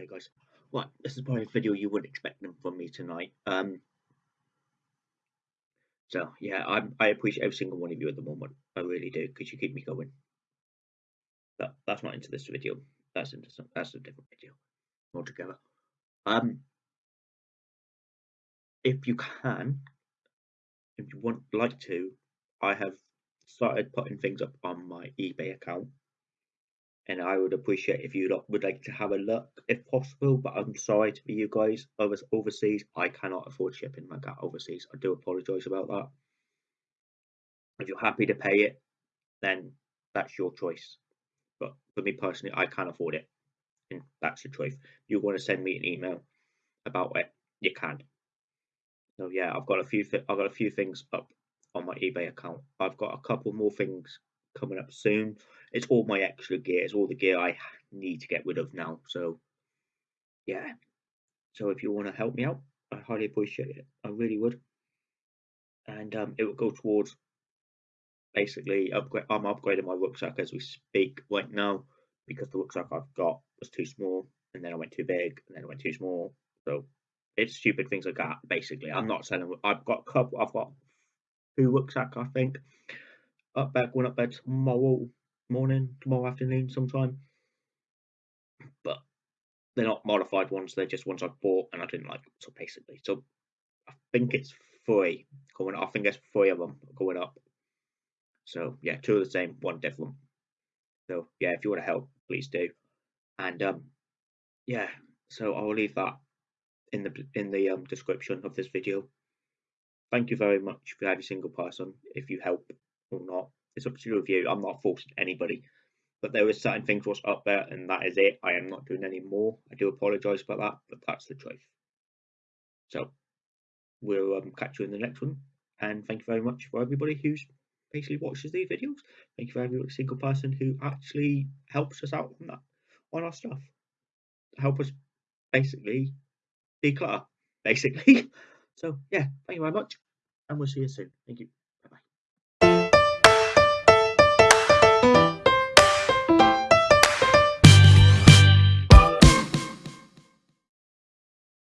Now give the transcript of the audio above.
Hey guys, right, this is probably a video you wouldn't expect them from me tonight. Um, so yeah, I I appreciate every single one of you at the moment. I really do, because you keep me going. But that's not into this video. That's into some, that's a different video altogether. Um, if you can, if you want like to, I have started putting things up on my eBay account and I would appreciate if you would like to have a look if possible. But I'm sorry to be you guys overseas. I cannot afford shipping my cat overseas. I do apologise about that. If you're happy to pay it, then that's your choice. But for me personally, I can't afford it, and that's the truth. You want to send me an email about it, you can. So yeah, I've got a few. I've got a few things up on my eBay account. I've got a couple more things coming up soon. It's all my extra gear. It's all the gear I need to get rid of now. So, yeah. So if you want to help me out, I highly appreciate it. I really would. And um, it would go towards basically upgrade. I'm upgrading my rucksack as we speak right now because the rucksack I've got was too small, and then I went too big, and then I went too small. So it's stupid things like that. Basically, I'm not selling. I've got a couple. I've got two rucksack, I think up back going up there tomorrow morning, tomorrow afternoon sometime. But they're not modified ones, they're just ones I bought and I didn't like. So basically, so I think it's three going I think there's three of them going up. So yeah, two of the same, one different. So yeah, if you want to help, please do. And um yeah, so I'll leave that in the in the um description of this video. Thank you very much for every single person if you help or not. It's up to your review. I'm not forcing anybody. But there is certain things what's up there, and that is it. I am not doing any more. I do apologise for that, but that's the truth. So we'll um, catch you in the next one. And thank you very much for everybody who's basically watches these videos. Thank you for every single person who actually helps us out on that on our stuff. Help us basically declutter, basically. so yeah, thank you very much, and we'll see you soon. Thank you.